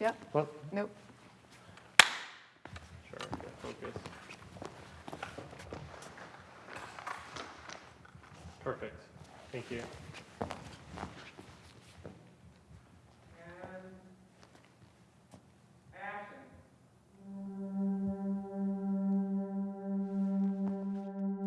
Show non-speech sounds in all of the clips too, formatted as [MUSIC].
Yep. What? Nope. Sure, okay, focus. Perfect, thank you.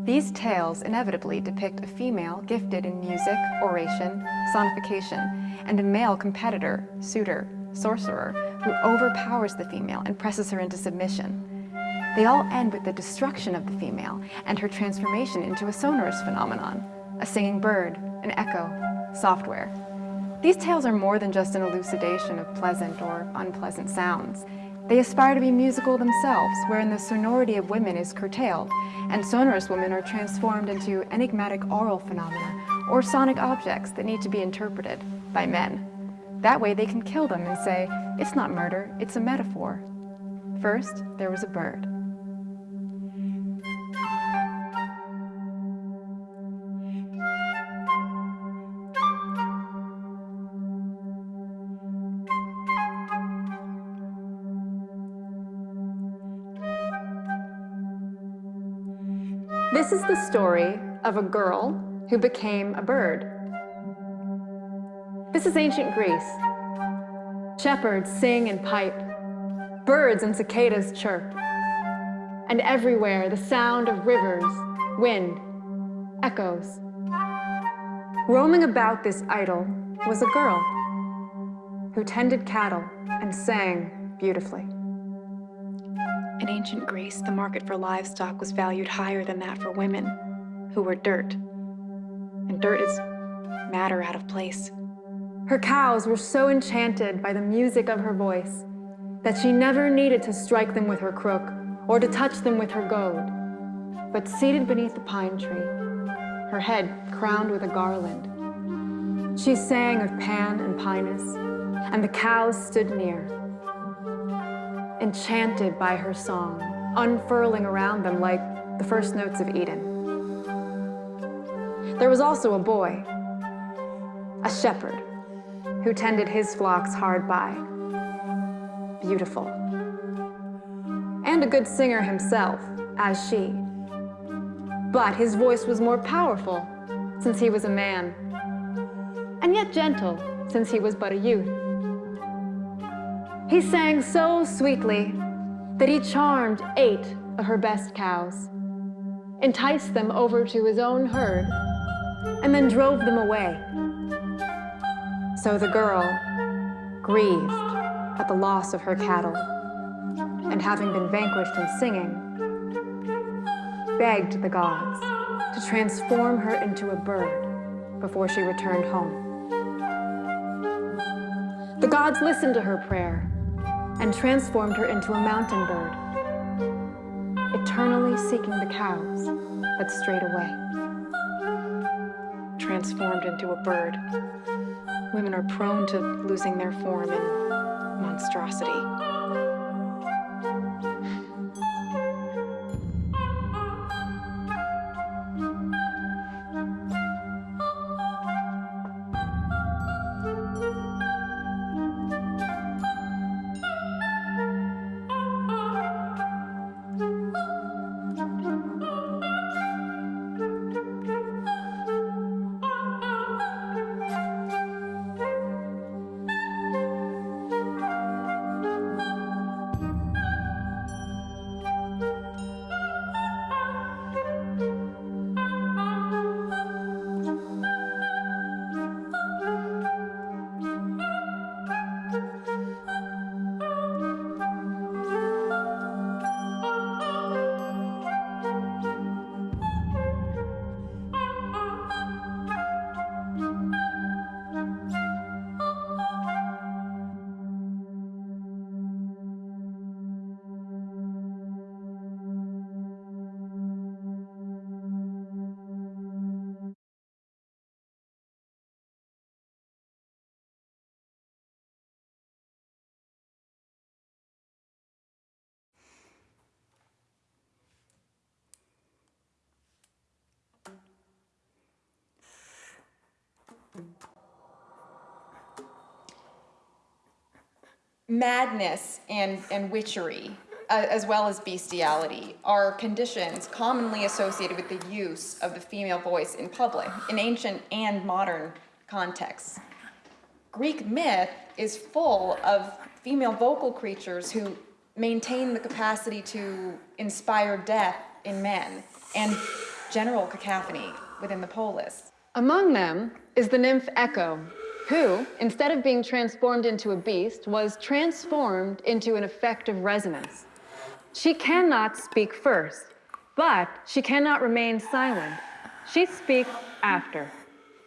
These tales inevitably depict a female gifted in music, oration, sonification, and a male competitor, suitor, sorcerer, who overpowers the female and presses her into submission. They all end with the destruction of the female and her transformation into a sonorous phenomenon, a singing bird, an echo, software. These tales are more than just an elucidation of pleasant or unpleasant sounds. They aspire to be musical themselves, wherein the sonority of women is curtailed, and sonorous women are transformed into enigmatic aural phenomena or sonic objects that need to be interpreted by men. That way they can kill them and say, it's not murder, it's a metaphor. First, there was a bird. This is the story of a girl who became a bird. This is ancient Greece. Shepherds sing and pipe, birds and cicadas chirp, and everywhere the sound of rivers, wind, echoes. Roaming about this idyll was a girl who tended cattle and sang beautifully. In ancient Greece, the market for livestock was valued higher than that for women, who were dirt. And dirt is matter out of place. Her cows were so enchanted by the music of her voice that she never needed to strike them with her crook or to touch them with her goad. But seated beneath the pine tree, her head crowned with a garland, she sang of Pan and Pinus, and the cows stood near, enchanted by her song, unfurling around them like the first notes of Eden. There was also a boy, a shepherd, who tended his flocks hard by. Beautiful. And a good singer himself, as she. But his voice was more powerful, since he was a man, and yet gentle, since he was but a youth. He sang so sweetly that he charmed eight of her best cows, enticed them over to his own herd, and then drove them away. So the girl, grieved at the loss of her cattle, and having been vanquished in singing, begged the gods to transform her into a bird before she returned home. The gods listened to her prayer and transformed her into a mountain bird, eternally seeking the cows that strayed away. Transformed into a bird. Women are prone to losing their form in monstrosity. Madness and, and witchery, uh, as well as bestiality, are conditions commonly associated with the use of the female voice in public, in ancient and modern contexts. Greek myth is full of female vocal creatures who maintain the capacity to inspire death in men and general cacophony within the polis. Among them is the nymph Echo, who, instead of being transformed into a beast, was transformed into an effect of resonance. She cannot speak first, but she cannot remain silent. She speaks after.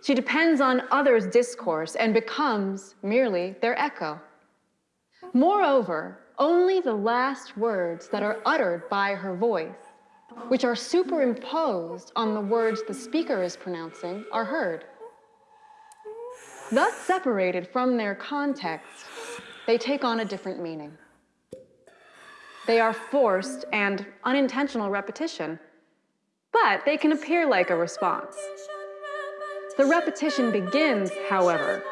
She depends on others' discourse and becomes merely their echo. Moreover, only the last words that are uttered by her voice, which are superimposed on the words the speaker is pronouncing, are heard. Thus separated from their context, they take on a different meaning. They are forced and unintentional repetition, but they can appear like a response. The repetition begins, however,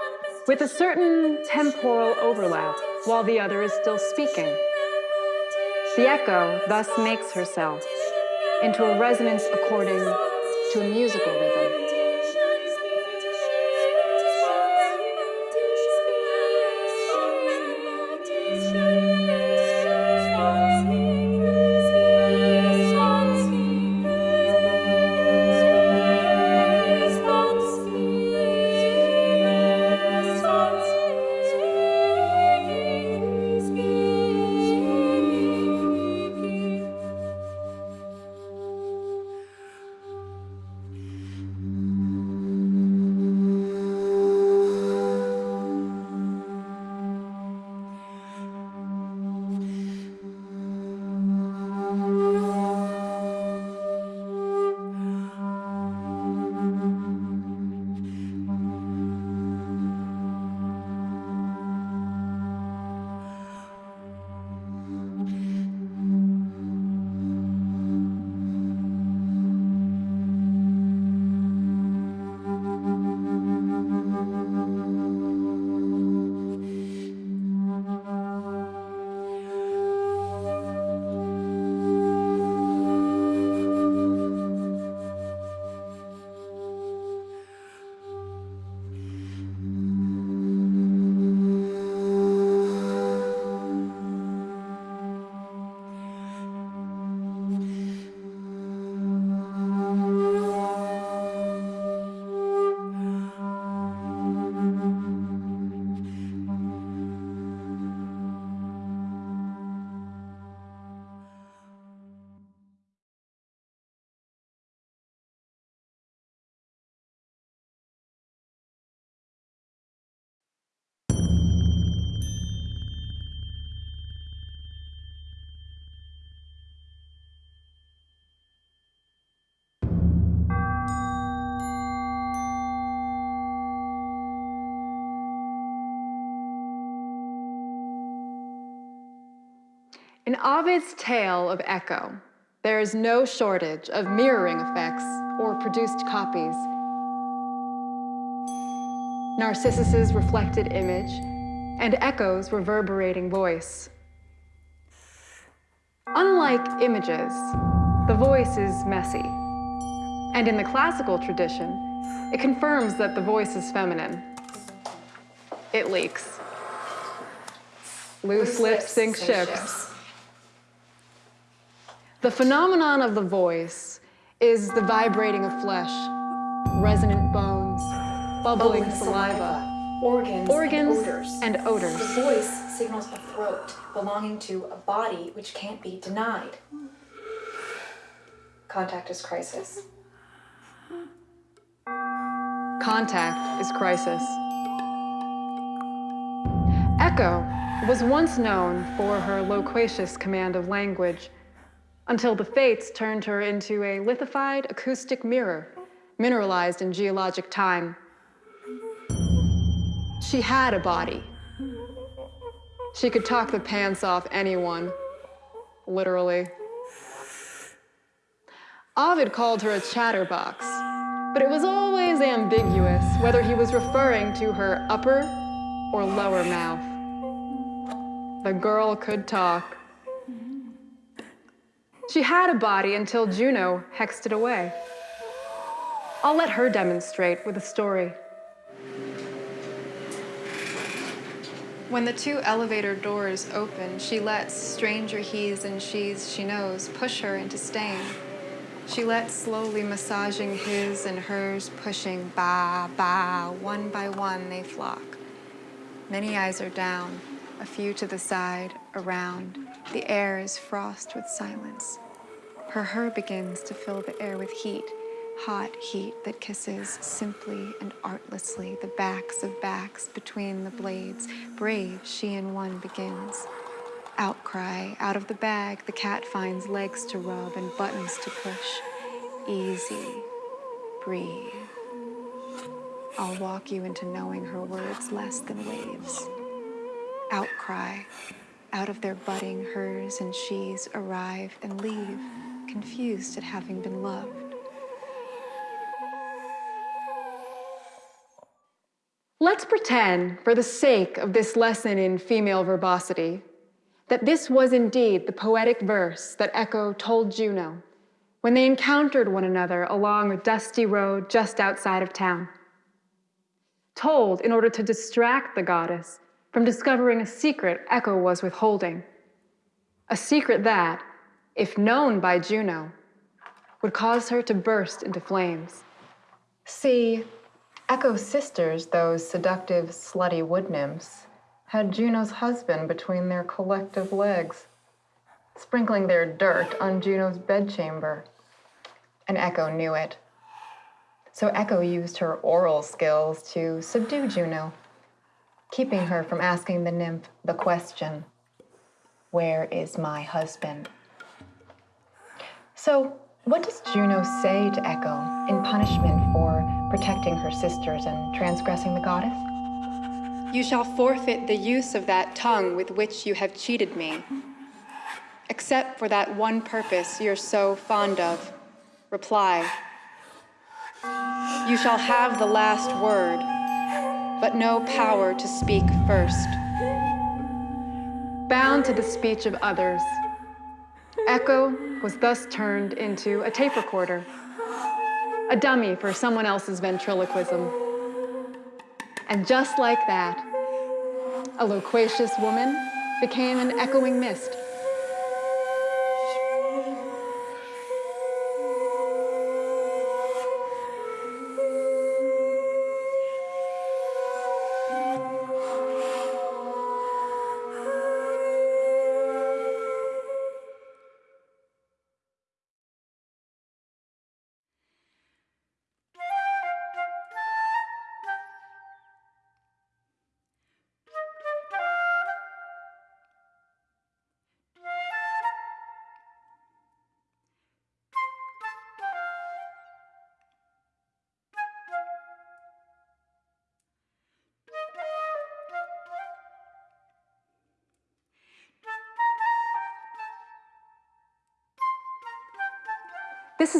with a certain temporal overlap while the other is still speaking. The echo thus makes herself into a resonance according to a musical rhythm. Ovid's tale of Echo, there is no shortage of mirroring effects or produced copies. Narcissus's reflected image and Echo's reverberating voice. Unlike images, the voice is messy. And in the classical tradition, it confirms that the voice is feminine. It leaks. Loose lips sink ships. The phenomenon of the voice is the vibrating of flesh, resonant bones, bubbling, bubbling saliva, saliva, organs, organs and, odors. and odors. The voice signals a throat belonging to a body which can't be denied. Contact is crisis. Contact is crisis. Echo was once known for her loquacious command of language until the fates turned her into a lithified acoustic mirror, mineralized in geologic time. She had a body. She could talk the pants off anyone, literally. Ovid called her a chatterbox, but it was always ambiguous whether he was referring to her upper or lower mouth. The girl could talk. She had a body until hmm. Juno hexed it away. I'll let her demonstrate with a story. When the two elevator doors open, she lets stranger he's and she's she knows push her into staying. She lets slowly massaging his and hers, pushing ba ba, one by one they flock. Many eyes are down, a few to the side, around. The air is frost with silence. Her her begins to fill the air with heat, hot heat that kisses simply and artlessly the backs of backs between the blades. Brave, she and one begins. Outcry, out of the bag, the cat finds legs to rub and buttons to push. Easy, breathe. I'll walk you into knowing her words less than waves. Outcry, out of their budding hers and she's arrive and leave, confused at having been loved. Let's pretend, for the sake of this lesson in female verbosity, that this was indeed the poetic verse that Echo told Juno when they encountered one another along a dusty road just outside of town. Told in order to distract the goddess from discovering a secret Echo was withholding. A secret that, if known by Juno, would cause her to burst into flames. See, Echo's sisters, those seductive, slutty wood nymphs, had Juno's husband between their collective legs, sprinkling their dirt on Juno's bedchamber. And Echo knew it. So Echo used her oral skills to subdue Juno, keeping her from asking the nymph the question, Where is my husband? So, what does Juno say to Echo in punishment for protecting her sisters and transgressing the goddess? You shall forfeit the use of that tongue with which you have cheated me, except for that one purpose you're so fond of. Reply. You shall have the last word, but no power to speak first. Bound to the speech of others, Echo was thus turned into a tape recorder, a dummy for someone else's ventriloquism. And just like that, a loquacious woman became an echoing mist.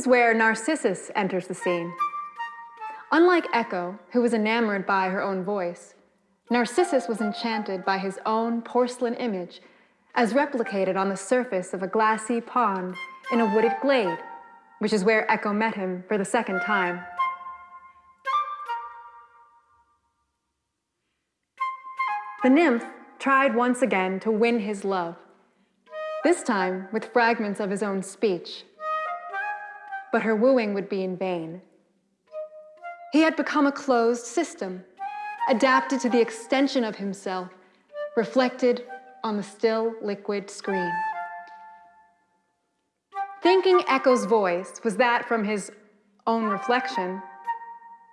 Where Narcissus enters the scene. Unlike Echo, who was enamored by her own voice, Narcissus was enchanted by his own porcelain image as replicated on the surface of a glassy pond in a wooded glade, which is where Echo met him for the second time. The nymph tried once again to win his love, this time with fragments of his own speech but her wooing would be in vain. He had become a closed system, adapted to the extension of himself, reflected on the still liquid screen. Thinking Echo's voice was that from his own reflection,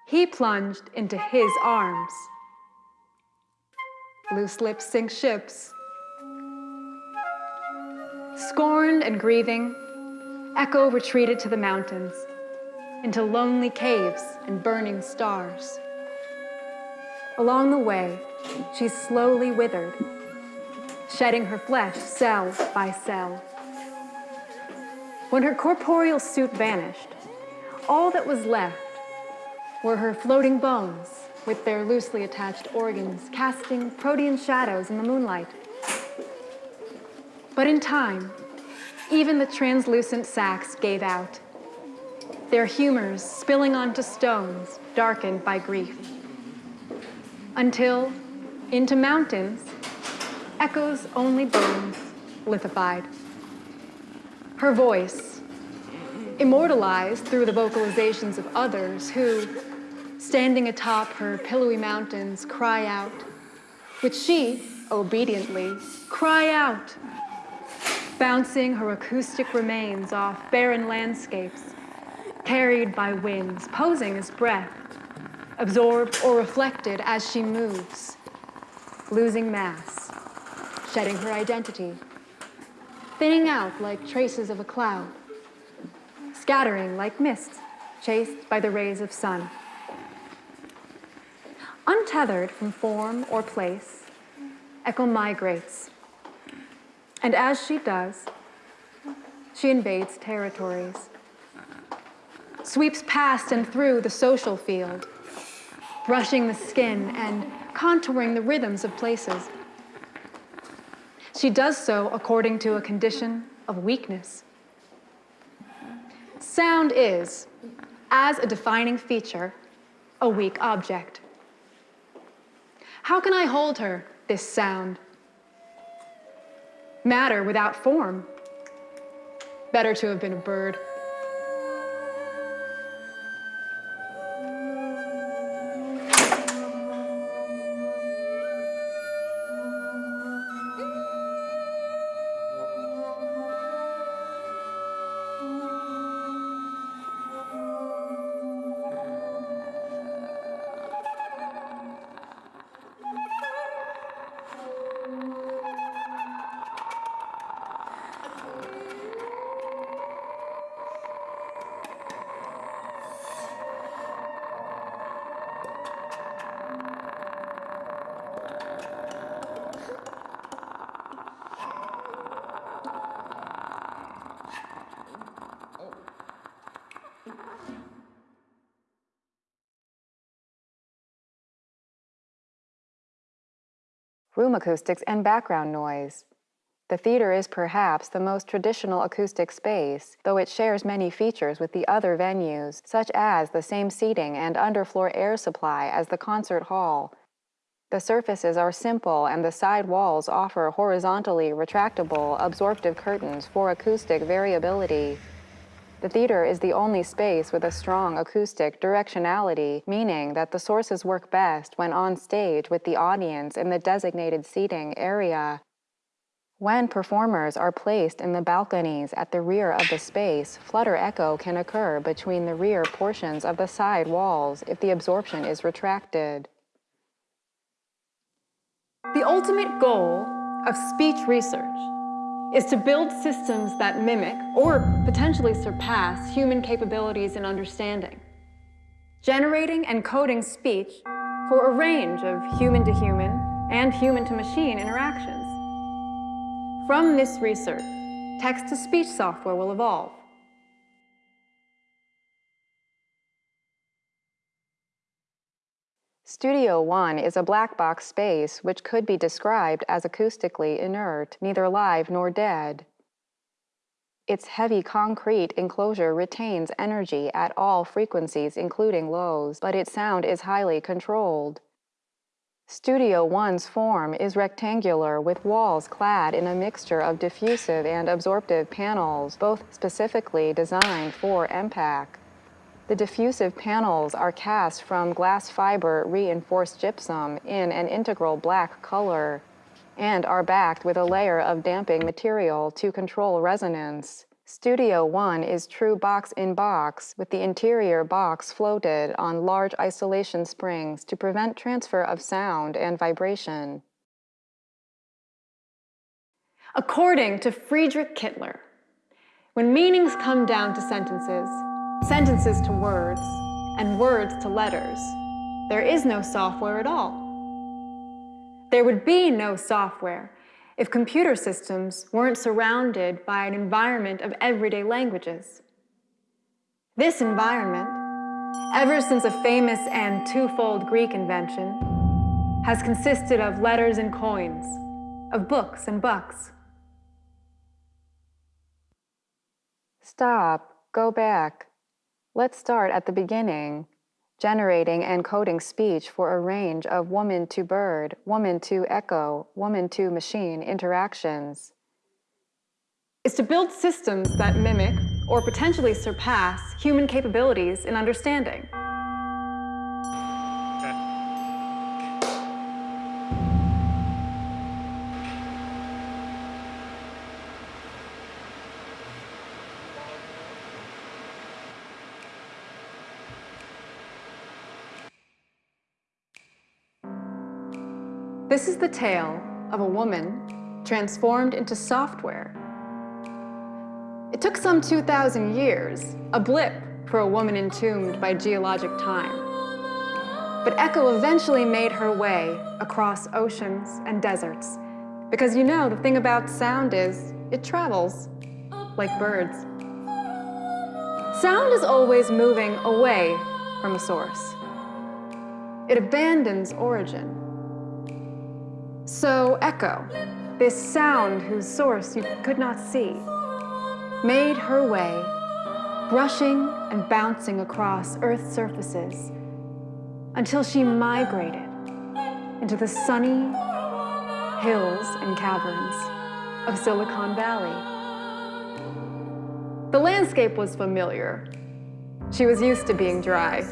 he plunged into his arms. Loose lips sink ships. Scorned and grieving, Echo retreated to the mountains, into lonely caves and burning stars. Along the way, she slowly withered, shedding her flesh cell by cell. When her corporeal suit vanished, all that was left were her floating bones with their loosely attached organs casting protean shadows in the moonlight. But in time, even the translucent sacs gave out, their humors spilling onto stones darkened by grief. Until, into mountains, echoes only bones lithified. Her voice, immortalized through the vocalizations of others who, standing atop her pillowy mountains, cry out, which she, obediently, cry out, bouncing her acoustic remains off barren landscapes, carried by winds, posing as breath, absorbed or reflected as she moves, losing mass, shedding her identity, thinning out like traces of a cloud, scattering like mist chased by the rays of sun. Untethered from form or place, Echo migrates. And as she does, she invades territories, sweeps past and through the social field, brushing the skin and contouring the rhythms of places. She does so according to a condition of weakness. Sound is, as a defining feature, a weak object. How can I hold her, this sound? Matter without form. Better to have been a bird. Acoustics, and background noise. The theater is perhaps the most traditional acoustic space, though it shares many features with the other venues, such as the same seating and underfloor air supply as the concert hall. The surfaces are simple and the side walls offer horizontally retractable, absorptive curtains for acoustic variability. The theater is the only space with a strong acoustic directionality, meaning that the sources work best when on stage with the audience in the designated seating area. When performers are placed in the balconies at the rear of the space, flutter echo can occur between the rear portions of the side walls if the absorption is retracted. The ultimate goal of speech research is to build systems that mimic or potentially surpass human capabilities and understanding, generating and coding speech for a range of human-to-human and human-to-machine interactions. From this research, text-to-speech software will evolve. Studio One is a black box space which could be described as acoustically inert, neither live nor dead. Its heavy concrete enclosure retains energy at all frequencies, including lows, but its sound is highly controlled. Studio One's form is rectangular with walls clad in a mixture of diffusive and absorptive panels, both specifically designed for EMPAC. The diffusive panels are cast from glass fiber reinforced gypsum in an integral black color and are backed with a layer of damping material to control resonance. Studio One is true box in box with the interior box floated on large isolation springs to prevent transfer of sound and vibration. According to Friedrich Kittler, when meanings come down to sentences, sentences to words, and words to letters, there is no software at all. There would be no software if computer systems weren't surrounded by an environment of everyday languages. This environment, ever since a famous and twofold Greek invention, has consisted of letters and coins, of books and bucks. Stop, go back. Let's start at the beginning, generating and coding speech for a range of woman to bird, woman to echo, woman to machine interactions. Is to build systems that mimic or potentially surpass human capabilities in understanding. This is the tale of a woman transformed into software. It took some 2,000 years, a blip for a woman entombed by geologic time. But Echo eventually made her way across oceans and deserts. Because you know, the thing about sound is, it travels like birds. Sound is always moving away from a source. It abandons origin. So Echo, this sound whose source you could not see, made her way, brushing and bouncing across Earth's surfaces until she migrated into the sunny hills and caverns of Silicon Valley. The landscape was familiar. She was used to being dry.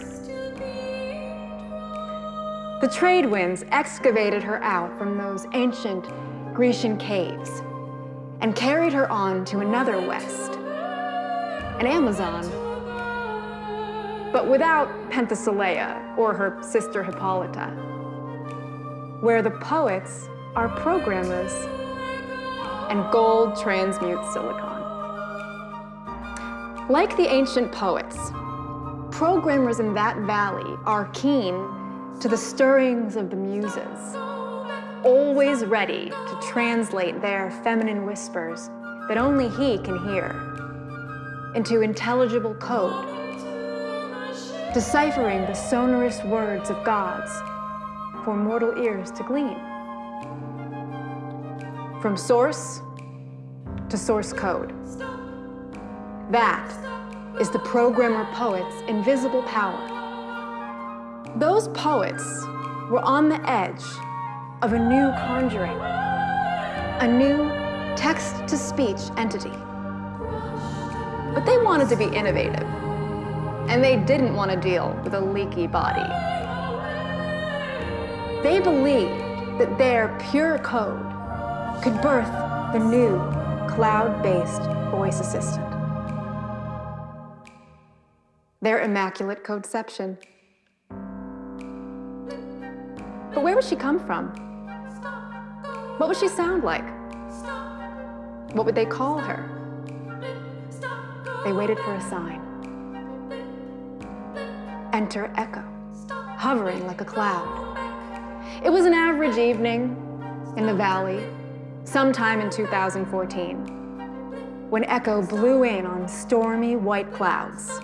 The trade winds excavated her out from those ancient Grecian caves and carried her on to another west, an Amazon, but without Penthesilea or her sister Hippolyta, where the poets are programmers and gold transmutes silicon. Like the ancient poets, programmers in that valley are keen to the stirrings of the muses, always ready to translate their feminine whispers that only he can hear into intelligible code, deciphering the sonorous words of gods for mortal ears to glean. From source to source code. That is the programmer poet's invisible power. Those poets were on the edge of a new conjuring, a new text-to-speech entity. But they wanted to be innovative, and they didn't want to deal with a leaky body. They believed that their pure code could birth the new cloud-based voice assistant. Their immaculate codeception. But where would she come from? What would she sound like? What would they call her? They waited for a sign. Enter Echo, hovering like a cloud. It was an average evening in the valley, sometime in 2014, when Echo blew in on stormy white clouds,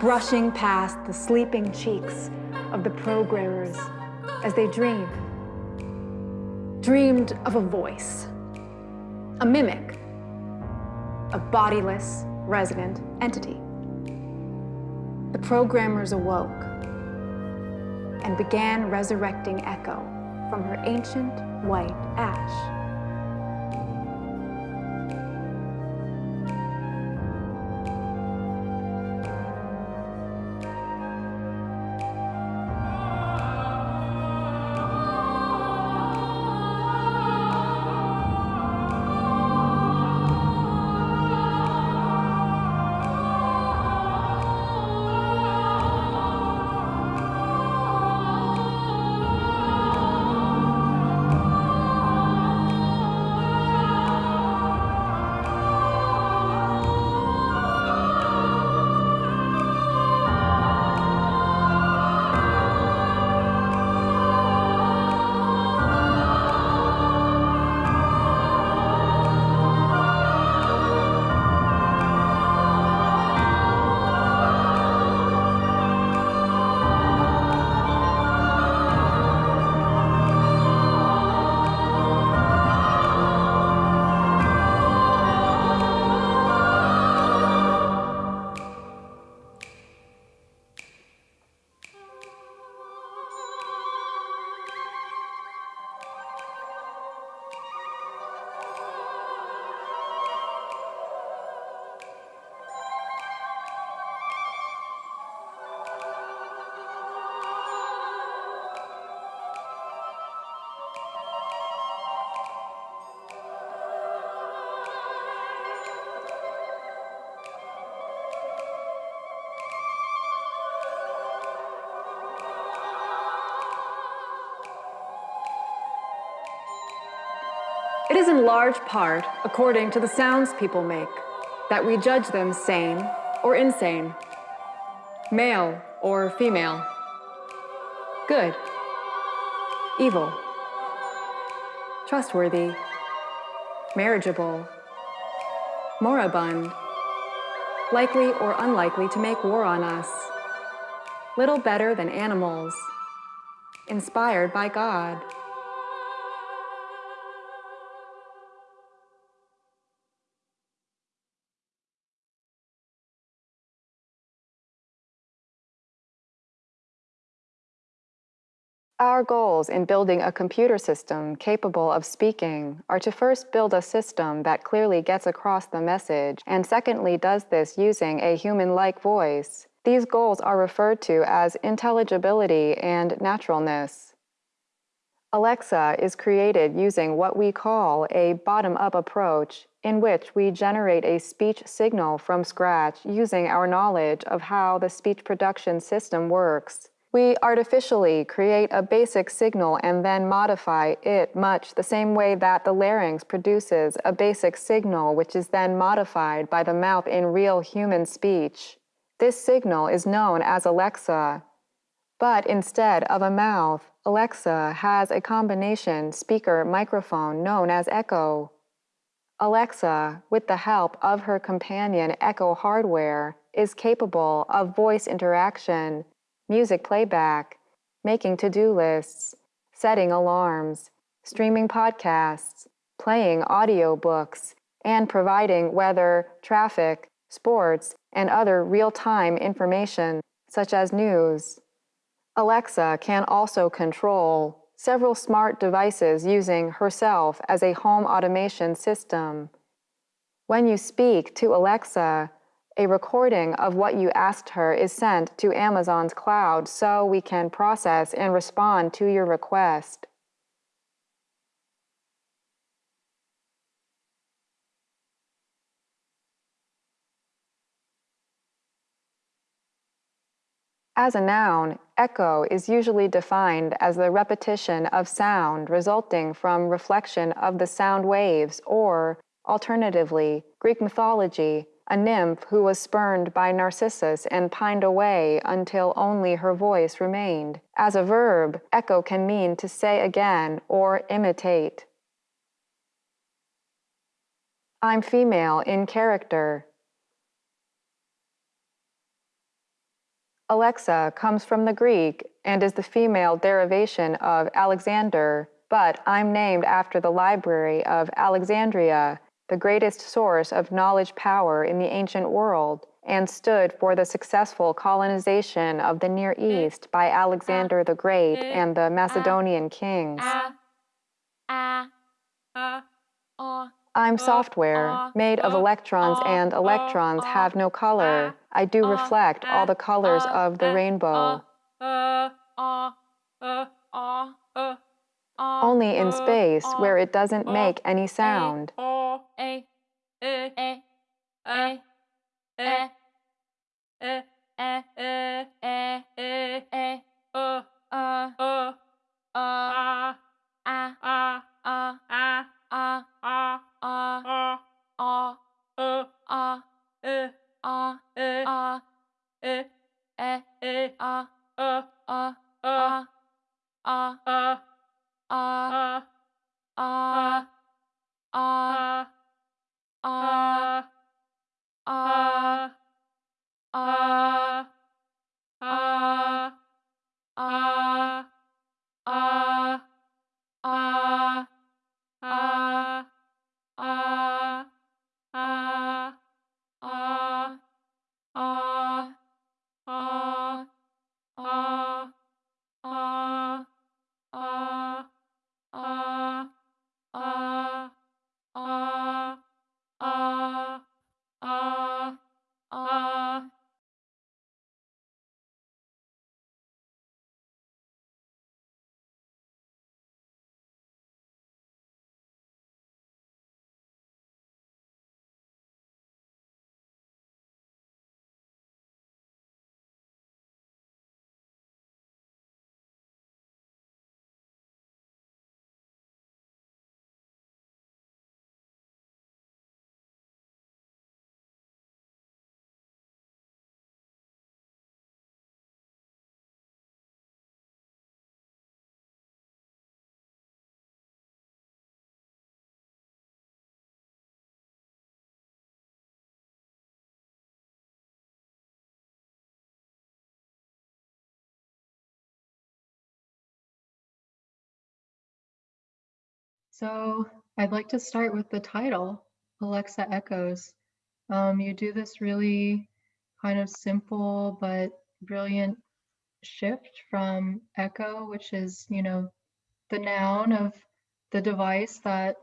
brushing past the sleeping cheeks of the programmers as they dreamed. Dreamed of a voice, a mimic, a bodiless resident entity. The programmers awoke and began resurrecting Echo from her ancient white ash. Is in large part according to the sounds people make that we judge them sane or insane, male or female, good, evil, trustworthy, marriageable, moribund, likely or unlikely to make war on us, little better than animals, inspired by God. Our goals in building a computer system capable of speaking are to first build a system that clearly gets across the message, and secondly, does this using a human like voice. These goals are referred to as intelligibility and naturalness. Alexa is created using what we call a bottom up approach, in which we generate a speech signal from scratch using our knowledge of how the speech production system works. We artificially create a basic signal and then modify it much the same way that the larynx produces a basic signal which is then modified by the mouth in real human speech. This signal is known as Alexa. But instead of a mouth, Alexa has a combination speaker microphone known as Echo. Alexa, with the help of her companion Echo hardware, is capable of voice interaction music playback, making to-do lists, setting alarms, streaming podcasts, playing audiobooks, and providing weather, traffic, sports, and other real-time information, such as news. Alexa can also control several smart devices using herself as a home automation system. When you speak to Alexa, a recording of what you asked her is sent to Amazon's cloud so we can process and respond to your request. As a noun, echo is usually defined as the repetition of sound resulting from reflection of the sound waves or, alternatively, Greek mythology, a nymph who was spurned by Narcissus and pined away until only her voice remained. As a verb, echo can mean to say again or imitate. I'm female in character. Alexa comes from the Greek and is the female derivation of Alexander, but I'm named after the library of Alexandria the greatest source of knowledge power in the ancient world, and stood for the successful colonization of the Near East by Alexander the Great and the Macedonian kings. I'm software, made of electrons, and electrons have no color. I do reflect all the colors of the rainbow only in space where it doesn't make any sound. So I'd like to start with the title, Alexa Echoes. Um, you do this really kind of simple but brilliant shift from echo, which is, you know, the noun of the device that,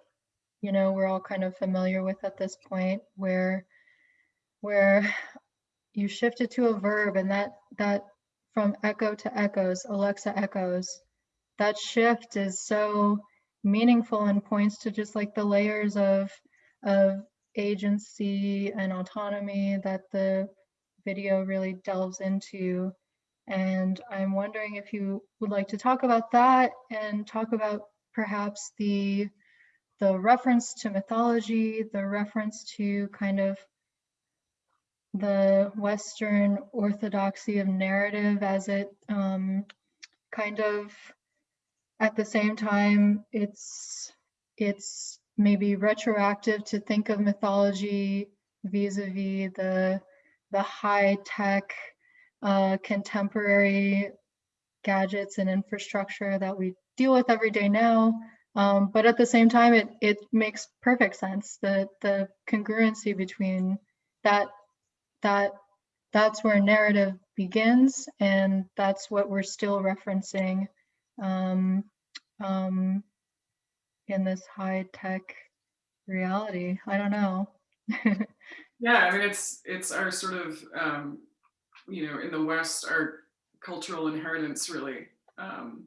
you know, we're all kind of familiar with at this point, where where [SIGHS] you shift it to a verb and that that from echo to echoes, Alexa echoes, that shift is so meaningful and points to just like the layers of of agency and autonomy that the video really delves into. And I'm wondering if you would like to talk about that and talk about perhaps the the reference to mythology, the reference to kind of the Western orthodoxy of narrative as it um, kind of at the same time it's it's maybe retroactive to think of mythology vis-a-vis the the high tech uh, contemporary gadgets and infrastructure that we deal with every day now. Um, but at the same time it it makes perfect sense the the congruency between that that that's where narrative begins and that's what we're still referencing um, um, in this high tech reality. I don't know. [LAUGHS] Yeah, I mean, it's it's our sort of um, you know in the West our cultural inheritance really. Um,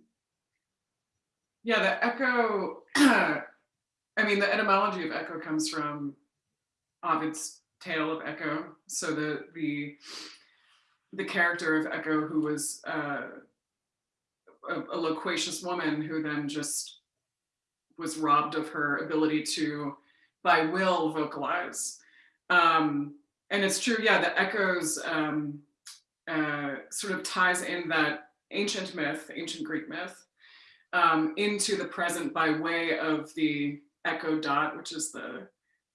yeah, the echo. [CLEARS THROAT] I mean, the etymology of echo comes from Ovid's tale of Echo. So the the the character of Echo, who was uh, a, a loquacious woman, who then just was robbed of her ability to, by will, vocalize. Um, and it's true, yeah, the echoes um, uh, sort of ties in that ancient myth, ancient Greek myth, um, into the present by way of the echo dot, which is the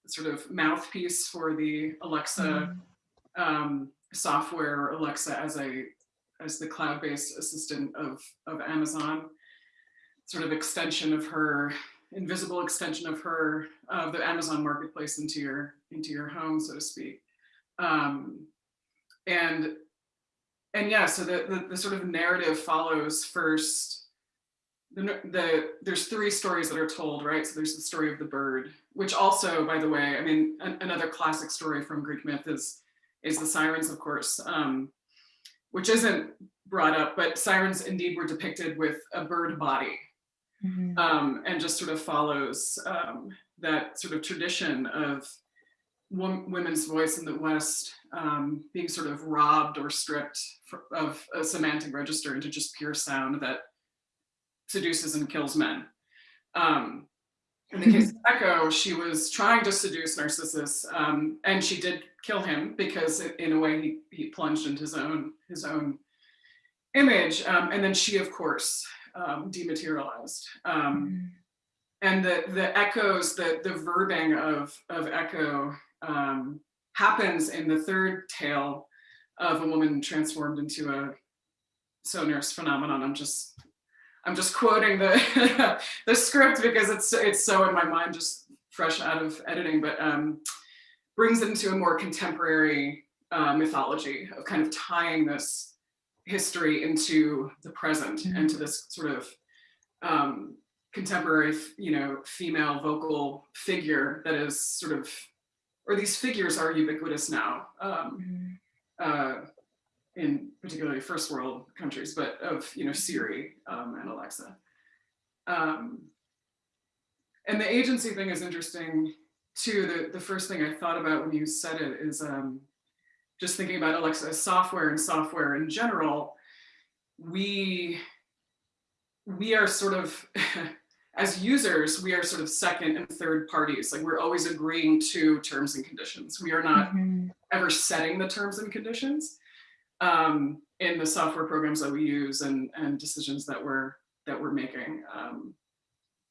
sort of mouthpiece for the Alexa um, software, Alexa as a as the cloud-based assistant of of Amazon, sort of extension of her invisible extension of her of the Amazon marketplace into your into your home, so to speak. Um, and and yeah, so the, the the sort of narrative follows first the, the there's three stories that are told, right? So there's the story of the bird, which also, by the way, I mean, an, another classic story from Greek myth is is the sirens, of course, um, which isn't brought up, but sirens indeed were depicted with a bird body, Mhm. um, and just sort of follows um, that sort of tradition of women's voice in the West um, being sort of robbed or stripped fr- of a semantic register into just pure sound that seduces and kills men. Um, in the case of Echo, she was trying to seduce Narcissus, um, and she did kill him because, in a way, he he plunged into his own his own image, um, and then she, of course, um, dematerialized. Um, and the the echoes, the the verbing of of Echo um, happens in the third tale of a woman transformed into a Sonar's phenomenon. I'm just I'm just quoting the [LAUGHS] the script because it's it's so in my mind, just fresh out of editing, but um, brings it into a more contemporary uh, mythology of kind of tying this history into the present and to this sort of um, contemporary, you know, female vocal figure that is sort of, or these figures are ubiquitous now. Um, uh, in particularly first world countries, but of you know Siri um, and Alexa. Um, and the agency thing is interesting too. The the first thing I thought about when you said it is um, just thinking about Alexa software and software in general. We we are sort of [LAUGHS] as users, we are sort of second and third parties. Like we're always agreeing to terms and conditions. We are not Mhm. ever setting the terms and conditions um, in the software programs that we use and, and decisions that we're that we're making. Um,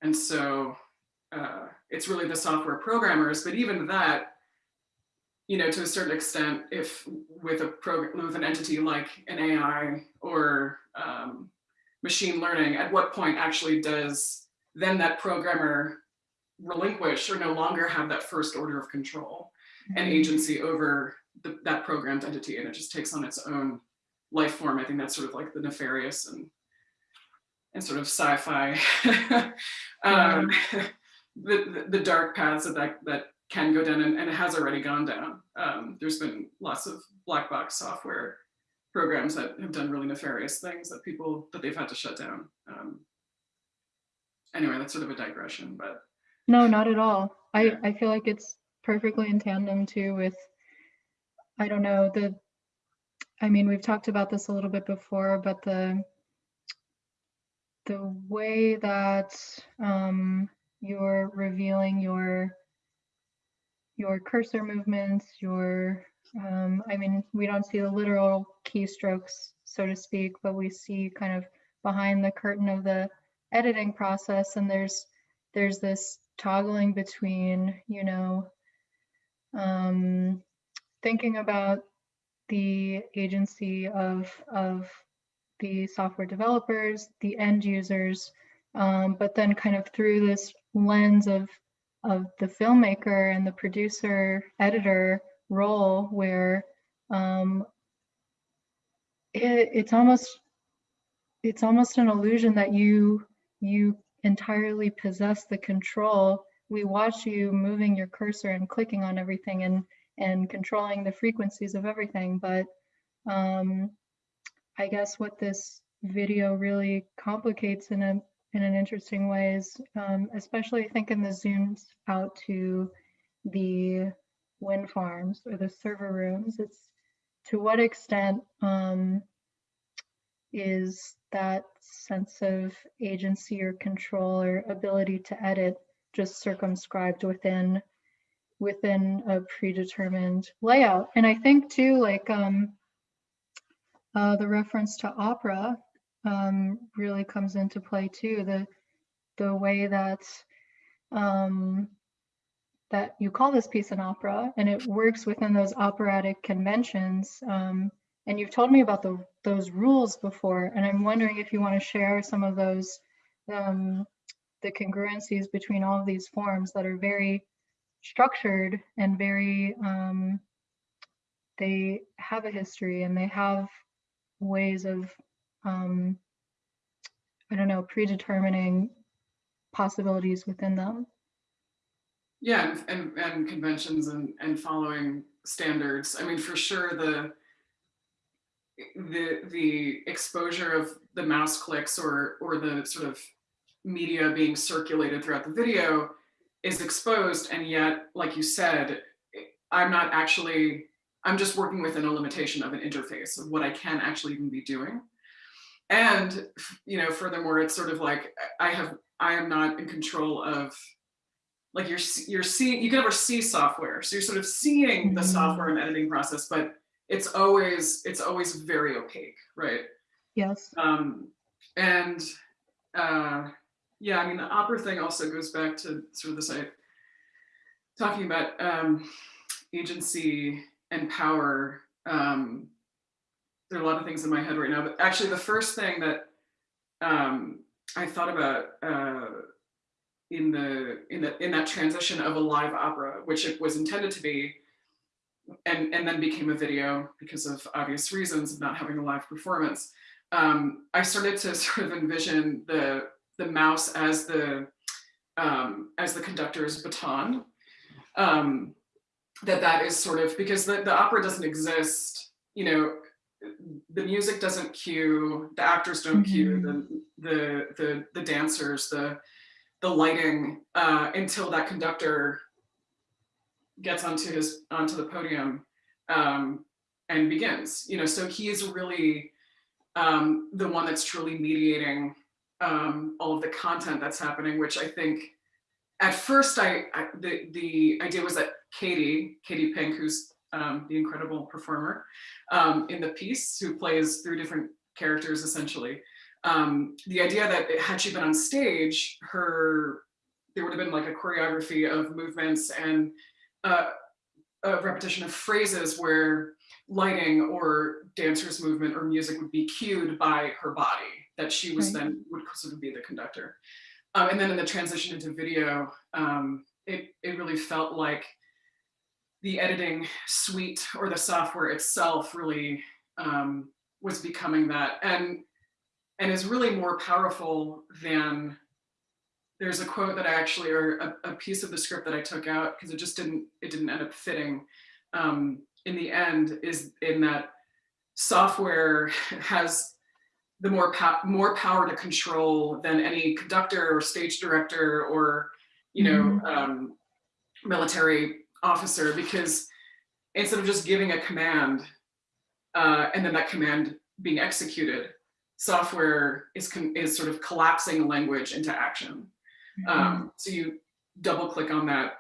and so uh, it's really the software programmers, but even that, you know, to a certain extent, if with a program with an entity like an AI or um, machine learning, at what point actually does then that programmer relinquish or no longer have that first order of control and Mhm. agency over the, that programmed entity and it just takes on its own life form. I think that's sort of like the nefarious and and sort of sci-fi [LAUGHS] um, [LAUGHS] the, the the dark paths that that, that can go down and, and it has already gone down. Um, there's been lots of black box software programs that have done really nefarious things that people that they've had to shut down. Um, anyway, that's sort of a digression, but No, not at all. I. I feel like it's perfectly in tandem too with, I don't know, the, I mean, we've talked about this a little bit before, but the, the way that um, you're revealing your, your cursor movements, your, um, I mean, we don't see the literal keystrokes, so to speak, but we see kind of behind the curtain of the editing process and there's there's this toggling between, you know, um, thinking about the agency of, of the software developers, the end users, um, but then kind of through this lens of, of the filmmaker and the producer editor role where um, it, it's almost it's almost an illusion that you you entirely possess the control. We watch you moving your cursor and clicking on everything and and controlling the frequencies of everything. But um, I guess what this video really complicates in a in an interesting way is, um, especially I think in the zooms out to the wind farms or the server rooms. It's to what extent um, is that sense of agency or control or ability to edit just circumscribed within within a predetermined layout and i think too like um uh, the reference to opera um, really comes into play too the the way that um, that you call this piece an opera and it works within those operatic conventions um, and you've told me about the, those rules before, and I'm wondering if you want to share some of those, um, the congruencies between all of these forms that are very structured and very, um, they have a history and they have ways of, um, I don't know, predetermining possibilities within them. yeah, and, and, and conventions and, and following standards. I mean, for sure, the the the exposure of the mouse clicks or or the sort of media being circulated throughout the video is exposed and yet like you said i'm not actually i'm just working within a limitation of an interface of what i can actually even be doing and you know furthermore it's sort of like i have i am not in control of like you're you're seeing you can never see software so you're sort of seeing the Mhm. software and editing process but it's always it's always very opaque right Yes. um and uh yeah i mean the opera thing also goes back to sort of this i talking about um agency and power um there are a lot of things in my head right now but actually the first thing that um i thought about uh in the in the in that transition of a live opera which it was intended to be and and then became a video because of obvious reasons of not having a live performance um, I started to [LAUGHS] sort of envision the the mouse as the um, as the conductor's baton. Um, that that is sort of because the, the opera doesn't exist. You know, the music doesn't cue, the actors don't cue, the the the the dancers, the the lighting uh, until that conductor gets onto his onto the podium um, and begins. You know, so he is really um, the one that's truly mediating um, all of the content that's happening, which I think at first I, I the the idea was that Katie, Katie Pink, who's um, the incredible performer um, in the piece, who plays three different characters essentially. Um, the idea that it, had she been on stage, her there would have been like a choreography of movements and uh, a repetition of phrases where lighting or dancer's movement or music would be cued by her body that she was Right. then would sort of be the conductor Um, and then in the transition into video, um, it, it really felt like the editing suite or the software itself really um, was becoming that. And and is really more powerful than there's a quote that I actually or a, a piece of the script that I took out because it just didn't it didn't end up fitting um, in the end is in that software [LAUGHS] has the more pow more power to control than any conductor or stage director or you know um, military officer because instead of just giving a command uh, and then that command being executed, software is is sort of collapsing language into action. Um, so you double click on that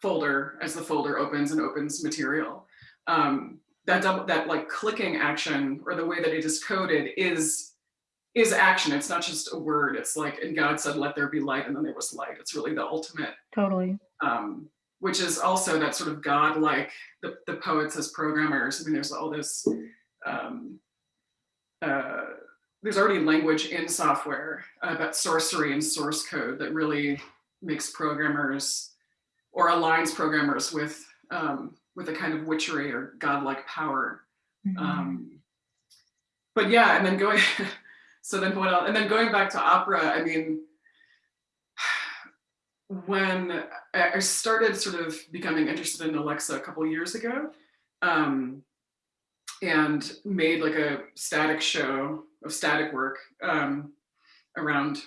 folder as the folder opens and opens material. Um, that double, that like clicking action or the way that it is coded is is action. It's not just a word. It's like, and God said, let there be light, and then there was light. It's really the ultimate Totally. um, which is also that sort of God-like, the, the poets as programmers. I mean, there's all this, um, uh, there's already language in software about sorcery and source code that really makes programmers or aligns programmers with um, with a kind of witchery or godlike power. Mhm. Um, but yeah, and then going, [LAUGHS] so then what else? And then going back to opera, I mean, when I started sort of becoming interested in Alexa a couple years ago, um, and made like a static show of static work um, around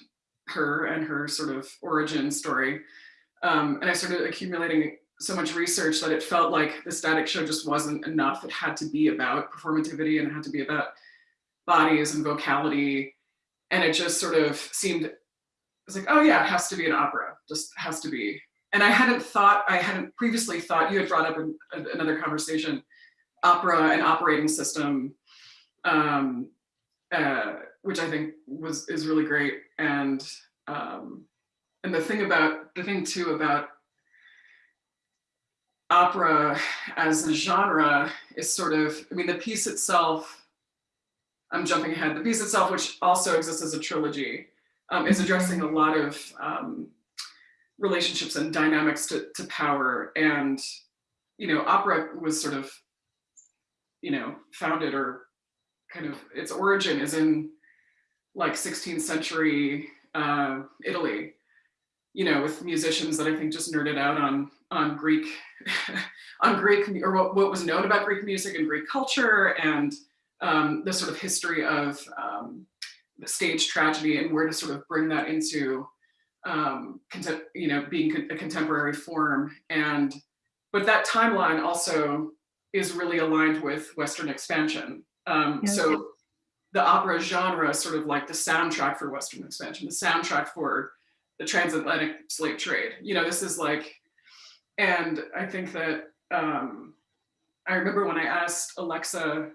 her and her sort of origin story. Um, and I started accumulating so much research that it felt like the static show just wasn't enough. It had to be about performativity and it had to be about bodies and vocality. And it just sort of seemed, was like, oh yeah, it has to be an opera, just has to be. And I hadn't thought, I hadn't previously thought, you had brought up in another conversation, opera and operating system, um, uh, which I think was is really great. And um, and the thing about the thing too about opera as a genre is sort of, I mean, the piece itself. I'm jumping ahead. The piece itself, which also exists as a trilogy, um, is addressing a lot of um, relationships and dynamics to, to power. And you know, opera was sort of, you know, founded or kind of its origin is in like 16th century uh, Italy, you know, with musicians that I think just nerded out on on Greek, [LAUGHS] on Greek or what, what was known about Greek music and Greek culture and um, the sort of history of um, stage tragedy and where to sort of bring that into, um, you know, being a contemporary form. And but that timeline also is really aligned with Western expansion. Um, Yes. So the opera genre sort of like the soundtrack for Western expansion, the soundtrack for the transatlantic slave trade. You know, this is like, and I think that um, I remember when I asked Alexa,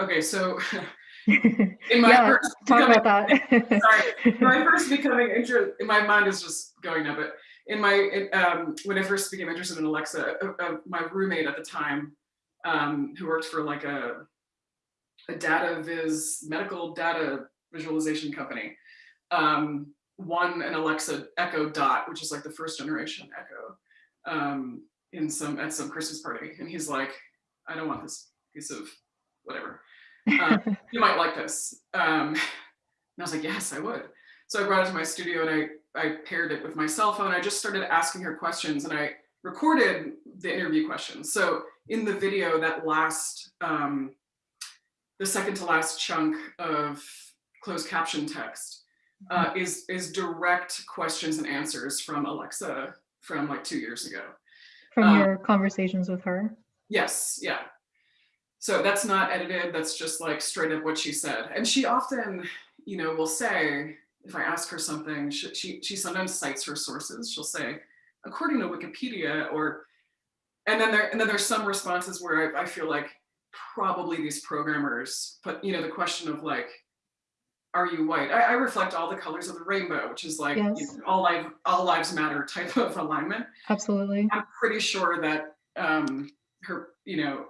okay, so [LAUGHS] in [LAUGHS] my yeah, first talk becoming- about that. [LAUGHS] sorry, I first becoming interested, my mind is just going now, but in my, in, um, when I first became interested in Alexa, uh, uh, my roommate at the time, um, who worked for like a, a data viz medical data visualization company, um, won an Alexa Echo Dot, which is like the first generation Echo, um, in some at some Christmas party, and he's like, I don't want this piece of whatever. Um, [LAUGHS] you might like this. Um, and I was like, yes, I would. So I brought it to my studio and I, I paired it with my cell phone. I just started asking her questions and I recorded the interview questions. So in the video, that last, um, the second to last chunk of closed caption text uh, is, is direct questions and answers from Alexa from like two years ago. From uh, your conversations with her. Yes, yeah. So that's not edited, that's just like straight up what she said. And she often, you know, will say, if I ask her something, she, she, she sometimes cites her sources. She'll say, according to Wikipedia, or, and then there, and then there's some responses where I, I feel like probably these programmers put, you know, the question of like, are you white? I, I reflect all the colors of the rainbow, which is like you know, all life, all lives matter type of [LAUGHS] alignment. Absolutely. I'm pretty sure that um, her, you know,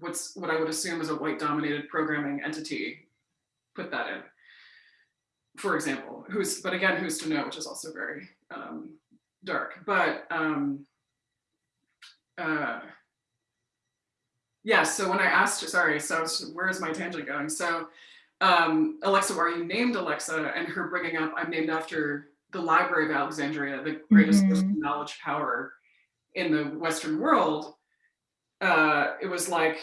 what's what I would assume is a white dominated programming entity put that in. for example, who's, but again, who's to know, which is also very um, dark. But um, uh, yeah, so when I asked sorry, so where's my tangent going? So um, Alexa, are you named Alexa? And her bringing up, I'm named after the Library of Alexandria, the greatest Mhm. knowledge power in the Western world. Uh, it was like,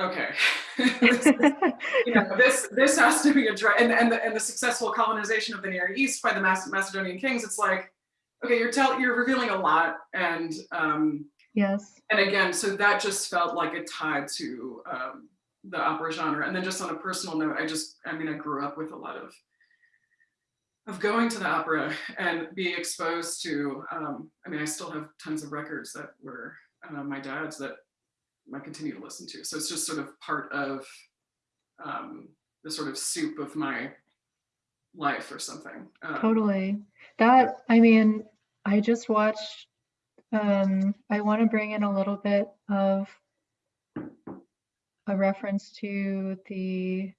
okay, [LAUGHS] you know, [LAUGHS] this this has to be addressed, and and the, and the successful colonization of the Near East by the Macedonian kings. It's like, okay, you're tell you're revealing a lot, and um, yes. and again, so that just felt like a tie to um, the opera genre. And then just on a personal note, I just, I mean, I grew up with a lot of of going to the opera and being exposed to. Um, I mean, I still have tons of records that were uh, my dad's that I continue to listen to. So it's just sort of part of um, the sort of soup of my life or something. Um, Totally. That, I mean, I just watched, um, I want to bring in a little bit of a reference to the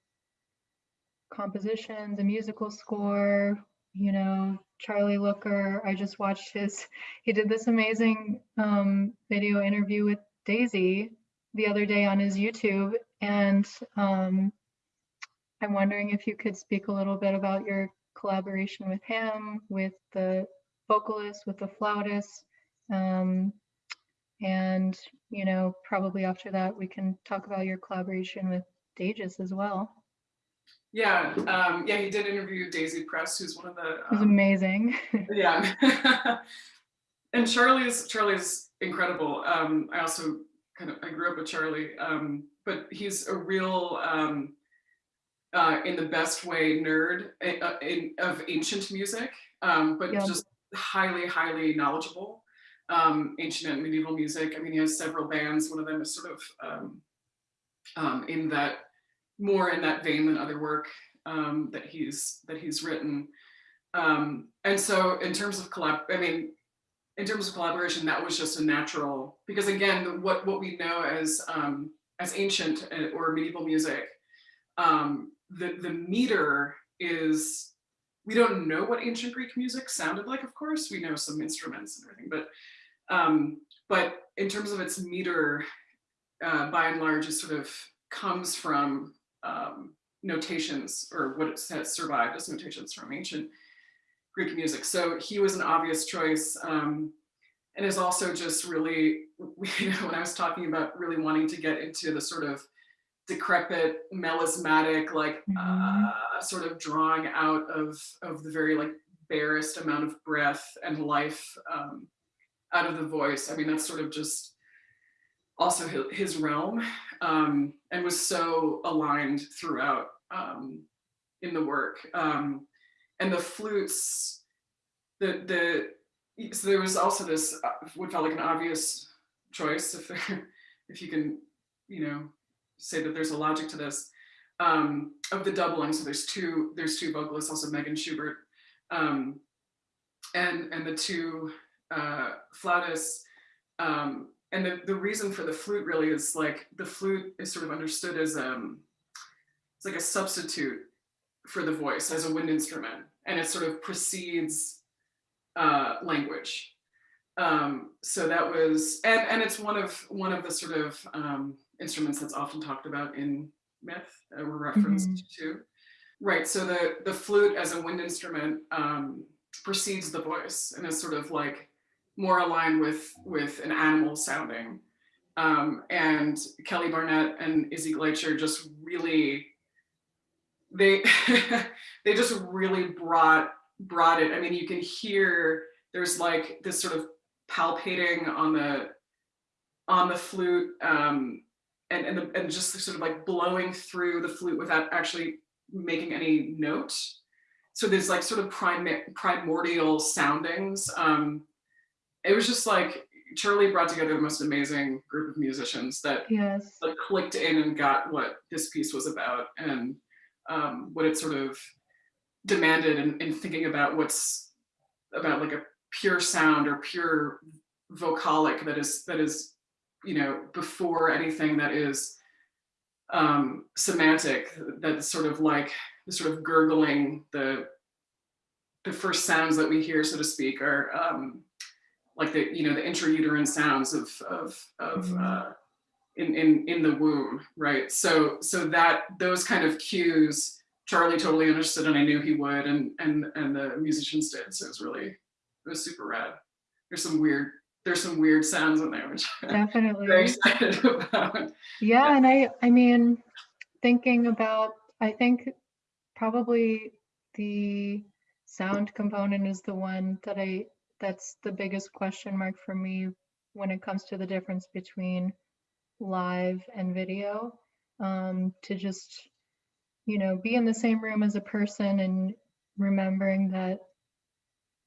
composition, the musical score, you know, Charlie Looker. I just watched his, [LAUGHS] he did this amazing um, video interview with Daisy the other day on his YouTube. And um, I'm wondering if you could speak a little bit about your collaboration with him, with the vocalist, with the flautist. Um, and, you know, probably after that, we can talk about your collaboration with Dages as well. yeah, um, yeah, he did interview Daisy Press, who's one of the um, amazing. [LAUGHS] yeah [LAUGHS] and charlie's charlie's incredible um i also kind of i grew up with charlie um but he's a real um uh in the best way nerd uh, uh, in, of ancient music um but Yeah. just highly highly knowledgeable um ancient and medieval music. I mean he has several bands. One of them is sort of um um in that more in that vein than other work um that he's that he's written. Um, and so in terms of collab, I mean, in terms of collaboration, that was just a natural, because again, what, what we know as, um, as ancient uh, or medieval music, um, the, the meter is, we don't know what ancient Greek music sounded like, of course, we know some instruments and everything, but, um, but in terms of its meter, uh, by and large, it sort of comes from um, notations or what it has survived as notations from ancient Greek music. So he was an obvious choice um, and is also just really, [LAUGHS] you know, when I was talking about really wanting to get into the sort of decrepit, melismatic, like Mhm. uh, sort of drawing out of, of the very like barest amount of breath and life um, out of the voice. I mean, that's sort of just also his, his realm um, and was so aligned throughout um, in the work. Um, and the flutes, the the so there was also this uh, what felt like an obvious choice if [LAUGHS] if you can you know say that there's a logic to this um, of the doubling. So there's two there's two vocalists, also Megan Schubert, um, and and the two uh, flautists. Um, and the, the reason for the flute really is like the flute is sort of understood as um it's like a substitute for the voice as a wind instrument and it sort of precedes uh, language. Um, so that was and and it's one of one of the sort of um, instruments that's often talked about in myth uh, or referenced to. Right so the the flute as a wind instrument um, precedes the voice and is sort of like more aligned with with an animal sounding. Um, and kelly barnett and izzy gleicher just really they [LAUGHS] they just really brought brought it. I mean you can hear there's like this sort of palpating on the on the flute um and and, the, and just sort of like blowing through the flute without actually making any note. So there's like sort of prim- primordial soundings. Um it was just like charlie brought together the most amazing group of musicians that Yes. like clicked in and got what this piece was about. And um, what it sort of demanded in, in thinking about what's about like a pure sound or pure vocalic that is that is you know before anything that is um, semantic that's sort of like the sort of gurgling, the the first sounds that we hear, so to speak, are um, like the you know the intrauterine sounds of of of Mhm. uh, in in in the womb, right? So so that those kind of cues, Charlie totally understood, and I knew he would, and and and the musicians did. So it was really it was super rad. There's some weird there's some weird sounds in there, which [LAUGHS] I'm very Definitely. excited [LAUGHS] about. Yeah, and I I mean, thinking about I think probably the sound component is the one that I that's the biggest question mark for me when it comes to the difference between live and video. Um, to just you know be in the same room as a person and remembering that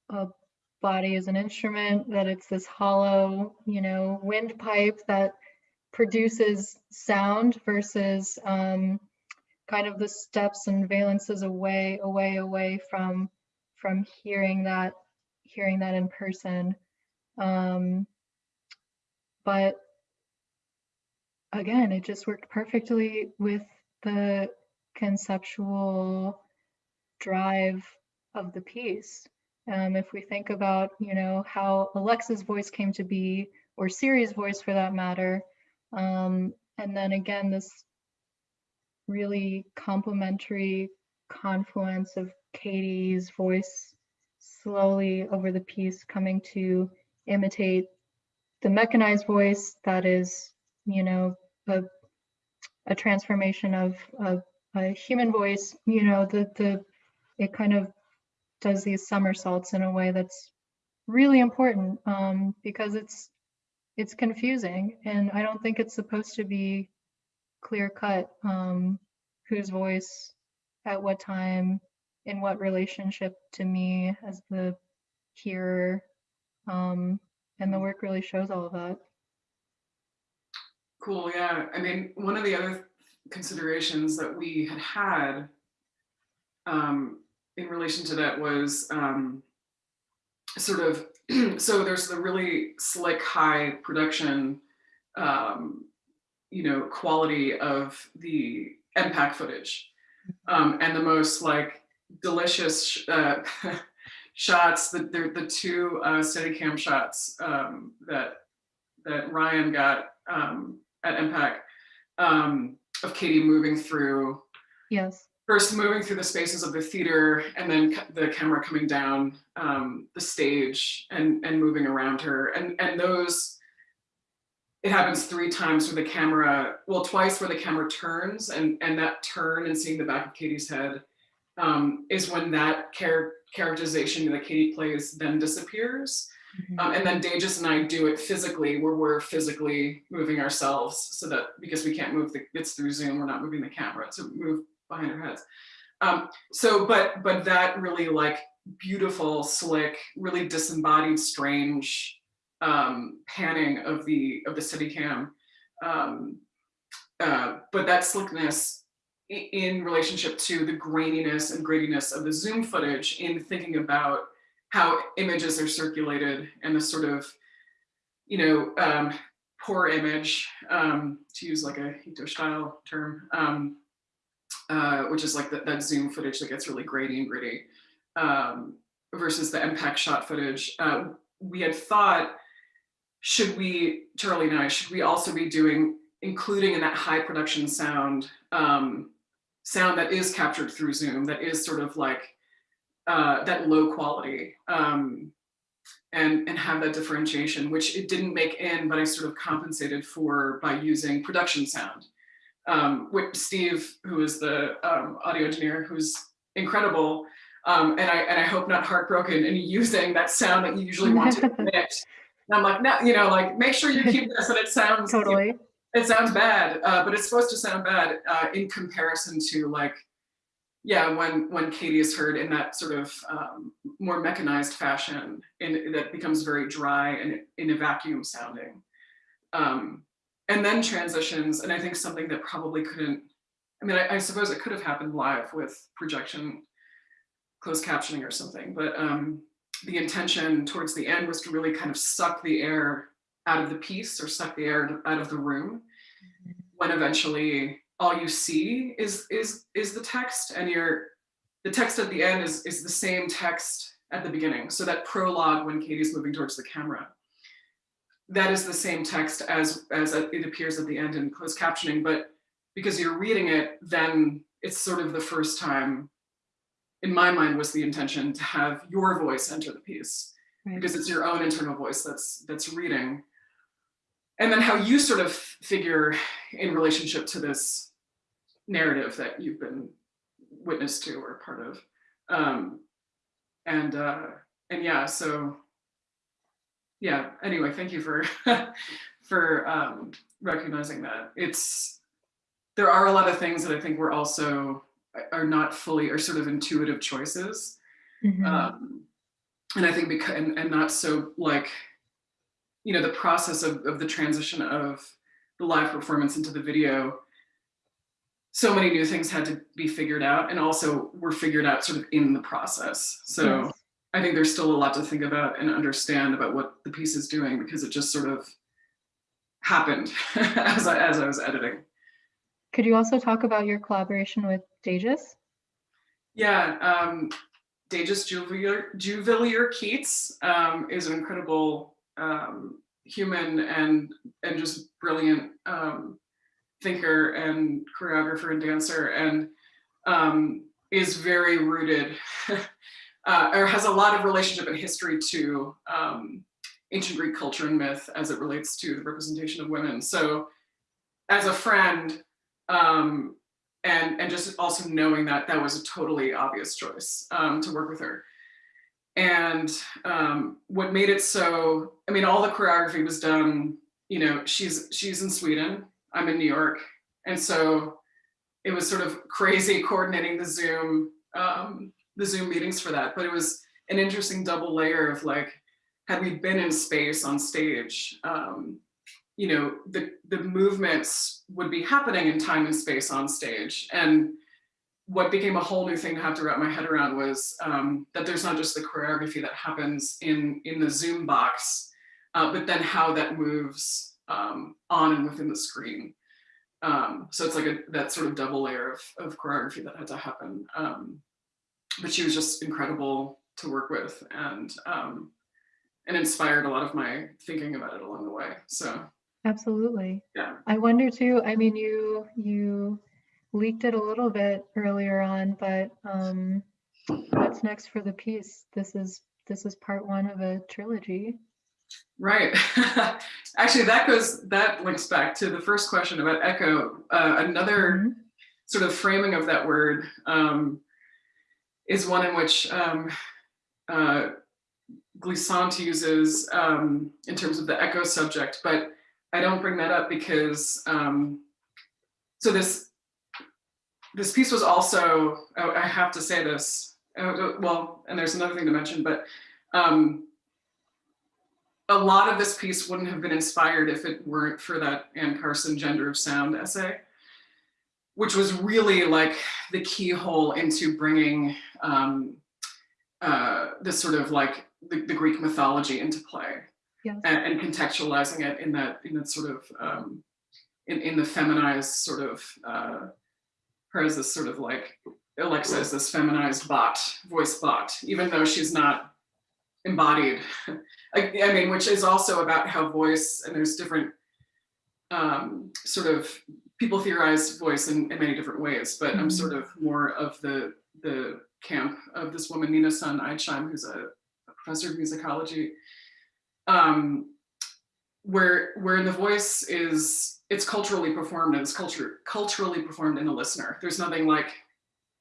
a body is an instrument, that it's this hollow, you know, windpipe that produces sound versus um, kind of the steps and valences away, away, away from from hearing that hearing that in person. Um, but again, it just worked perfectly with the conceptual drive of the piece. Um, if we think about, you know, how Alexa's voice came to be, or Siri's voice for that matter, um, and then again, this really complementary confluence of Katie's voice slowly over the piece coming to imitate the mechanized voice that is, you know, a, a transformation of, of a human voice, you know, the, the, it kind of does these somersaults in a way that's really important um, because it's it's confusing and I don't think it's supposed to be clear cut um, whose voice at what time in what relationship to me as the hearer um, and the work really shows all of that. Cool, yeah. I mean, one of the other considerations that we had had um, in relation to that was um, sort of, [CLEARS THROAT] so there's the really slick, high production, um, you know, quality of the EMPAC footage. Um, and the most like delicious uh, [LAUGHS] shots, the, the, the two uh, Steadicam shots um, that, that Ryan got um, at EMPAC um, of Katie moving through Yes. first moving through the spaces of the theater and then the camera coming down um, the stage and, and moving around her. And, and those, it happens three times where the camera, well, twice where the camera turns and, and that turn and seeing the back of Katie's head um, is when that char- characterization that Katie plays then disappears. Mhm. Um, and then Dages and I do it physically, where we're physically moving ourselves so that because we can't move the, it's through Zoom, we're not moving the camera to move behind our heads. Um, so, but, but that really like beautiful, slick, really disembodied, strange um, panning of the, of the Steadicam. Um, uh, but that slickness in relationship to the graininess and grittiness of the Zoom footage in thinking about how images are circulated and the sort of, you know, um, poor image, um, to use like a Hito Steyerl term, um, uh, which is like that, that Zoom footage that gets really grainy and gritty, um, versus the EMPAC shot footage. Uh, we had thought, should we, Charlie and I, should we also be doing, including in that high production sound, um, sound that is captured through Zoom, that is sort of like uh, that low quality um, and, and have that differentiation, which it didn't make in, but I sort of compensated for by using production sound. Um, with Steve, who is the um, audio engineer, who's incredible, um, and I and I hope not heartbroken in using that sound that you usually want to [LAUGHS] emit. And I'm like, no, you know, like make sure you keep this and it sounds you know, Totally. it sounds bad, uh, but it's supposed to sound bad uh, in comparison to like, yeah, when when Katie is heard in that sort of um, more mechanized fashion, and that becomes very dry and in a vacuum sounding, um, and then transitions. And I think something that probably couldn't. I mean, I, I suppose it could have happened live with projection, closed captioning or something, but um, the intention towards the end was to really kind of suck the air out of the piece or suck the air out of the room when eventually all you see is is is the text and you're the text at the end is is the same text at the beginning. So that prologue when katie's moving towards the camera that is the same text as as it appears at the end in closed captioning. But because you're reading it then it's sort of the first time in my mind was the intention to have your voice enter the piece. Right. because it's your own internal voice that's that's reading. And then how you sort of figure in relationship to this narrative that you've been witness to or part of. Um and uh and yeah so yeah anyway thank you for [LAUGHS] for um recognizing that. It's there are a lot of things that i think we're also are not fully are sort of intuitive choices. Mhm. um, and I think because and, and not so like you know the process of, of the transition of the live performance into the video so many new things had to be figured out and also were figured out sort of in the process so Yes. i think there's still a lot to think about and understand about what the piece is doing because it just sort of happened [LAUGHS] as I, as I was editing Could you also talk about your collaboration with Dages? Yeah, um, Dages Juvelier, Juvelier Keats um, is an incredible um, human and and just brilliant um, thinker and choreographer and dancer, and um, is very rooted [LAUGHS] uh, or has a lot of relationship and history to um, ancient Greek culture and myth as it relates to the representation of women. So, as a friend. Um, and and just also knowing that that was a totally obvious choice um, to work with her. And um, what made it so, I mean, all the choreography was done. You know, she's she's in Sweden. I'm in New York, and so it was sort of crazy [LAUGHS] coordinating the Zoom um, the Zoom meetings for that. But it was an interesting double layer of like, had we been in space on stage, um, you know, the, the movements would be happening in time and space on stage. And what became a whole new thing to have to wrap my head around was um, that there's not just the choreography that happens in, in the Zoom box, uh, but then how that moves um, on and within the screen. Um, so it's like a, that sort of double layer of, of choreography that had to happen. Um, but she was just incredible to work with and, um, and inspired a lot of my thinking about it along the way. So Absolutely. yeah. I wonder too, I mean, you you leaked it a little bit earlier on, but um, what's next for the piece? This is this is part one of a trilogy. Right. [LAUGHS] Actually, that goes that links back to the first question about echo. Uh, another Mhm. sort of framing of that word um, is one in which um, uh, Glissant uses um, in terms of the echo subject, but I don't bring that up because um, so this this piece was also I I have to say this uh, well, and there's another thing to mention, but um, a lot of this piece wouldn't have been inspired if it weren't for that Anne Carson Gender of Sound essay, which was really like the keyhole into bringing um, uh, this sort of like the, the Greek mythology into play Yes. and, and contextualizing it in that in that sort of um, in, in the feminized sort of uh, her as this sort of like Alexa is this feminized bot, voice bot, even though she's not embodied. [LAUGHS] I, I mean, which is also about how voice and there's different um, sort of people theorize voice in, in many different ways, but I'm Mhm. sort of more of the the camp of this woman Nina Sun Eidsheim, who's a, a professor of musicology, um, where where the voice is it's culturally performed and it's culture culturally performed in the listener. There's nothing like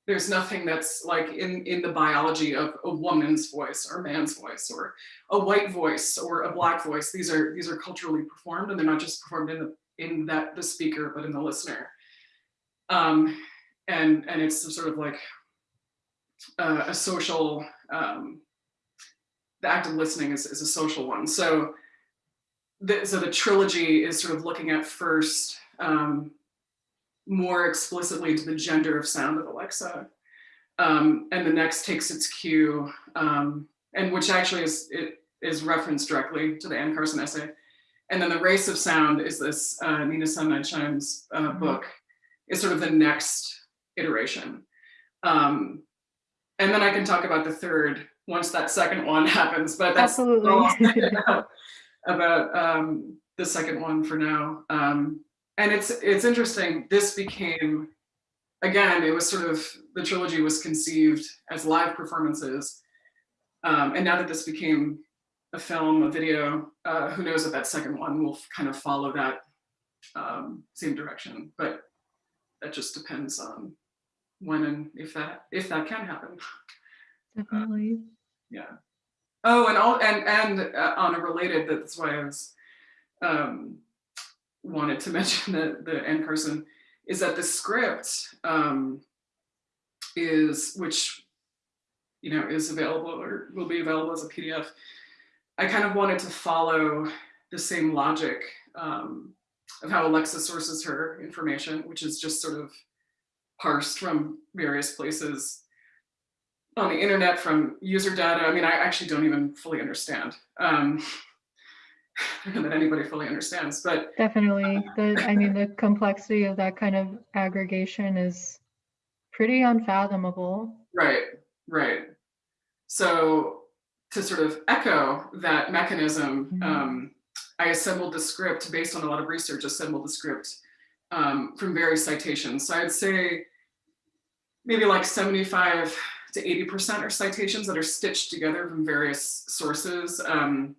there's nothing that's like in in the biology of a woman's voice or man's voice or a white voice or a black voice. These are these are culturally performed and they're not just performed in the in that the speaker but in the listener. Um, and and it's sort of like uh, a social um, the act of listening is, is a social one. So the, so the trilogy is sort of looking at first um, more explicitly to the gender of sound of Alexa. Um, and the next takes its cue, um, and which actually is it is referenced directly to the Anne Carson essay. And then the race of sound is this uh, Nina Sun Eidsheim's uh, book, is sort of the next iteration. Um, and then I can talk about the third once that second one [LAUGHS] happens, but that's Absolutely. about, [LAUGHS] about um, the second one for now. Um, and it's it's interesting. This became again, it was sort of the trilogy was conceived as live performances, um, and now that this became a film, a video, uh, who knows if that second one will kind of follow that um, same direction. But that just depends on when and if that if that can happen. [LAUGHS] Definitely. Yeah. Oh, and all and and uh, on a related, that's why I was um, wanted to [LAUGHS] mention the the Anne Carson is that the script um, is which you know is available or will be available as a PDF. I kind of wanted to follow the same logic um, of how Alexa sources her information, which is just sort of parsed from various places on the internet from user data. I mean, I actually don't even fully understand um, [LAUGHS] that anybody fully understands, but Definitely. The I mean the complexity of that kind of aggregation is pretty unfathomable. right, right. So to sort of echo that mechanism, Mhm. um, I assembled the script based on a lot of research, assembled the script um, from various citations. So I'd say maybe like 75 to 80% are citations that are stitched together from various sources. Um,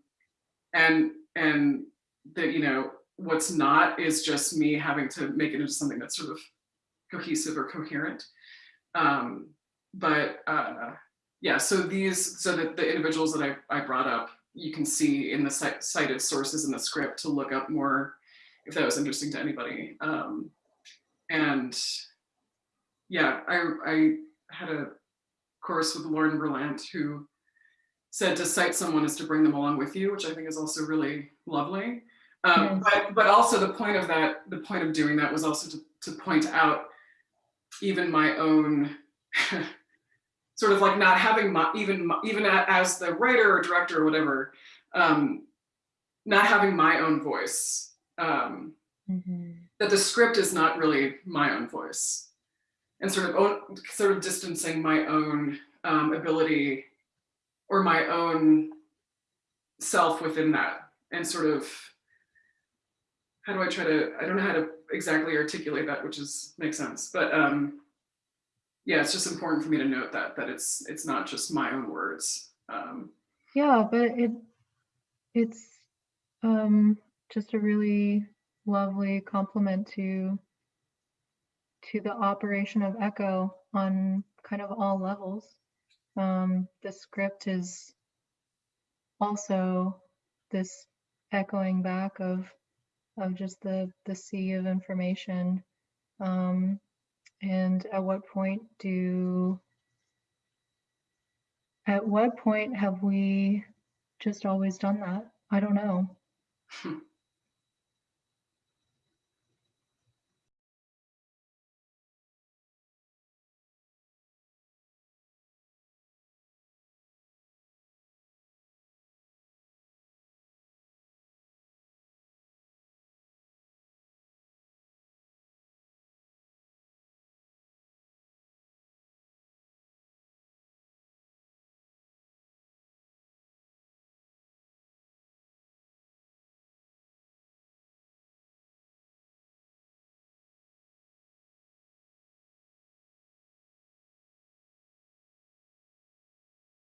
and and that, you know, what's not is just me having to make it into something that's sort of cohesive or coherent. Um, but uh, yeah, so these, so that the individuals that I, I brought up, you can see in the cited sources in the script to look up more if that was interesting to anybody. Um, and yeah, I, I had a course with Lauren Berlant who said to cite someone is to bring them along with you, which I think is also really lovely. Um, but, but also the point of that, the point of doing that was also to, to point out even my own [LAUGHS] sort of like not having my, even, my- even as the writer or director or whatever, um, not having my own voice. Um, Mhm. that the script is not really my own voice and sort of own, sort of distancing my own um, ability or my own self within that and sort of how do I try to I don't know how to exactly articulate that which is makes sense but um yeah it's just important for me to note that that it's it's not just my own words um Yeah, but it it's um just a really lovely compliment to to the operation of Echo on kind of all levels. Um, the script is also this echoing back of of just the the sea of information. Um, and at what point do at what point have we just always done that? I don't know. [LAUGHS]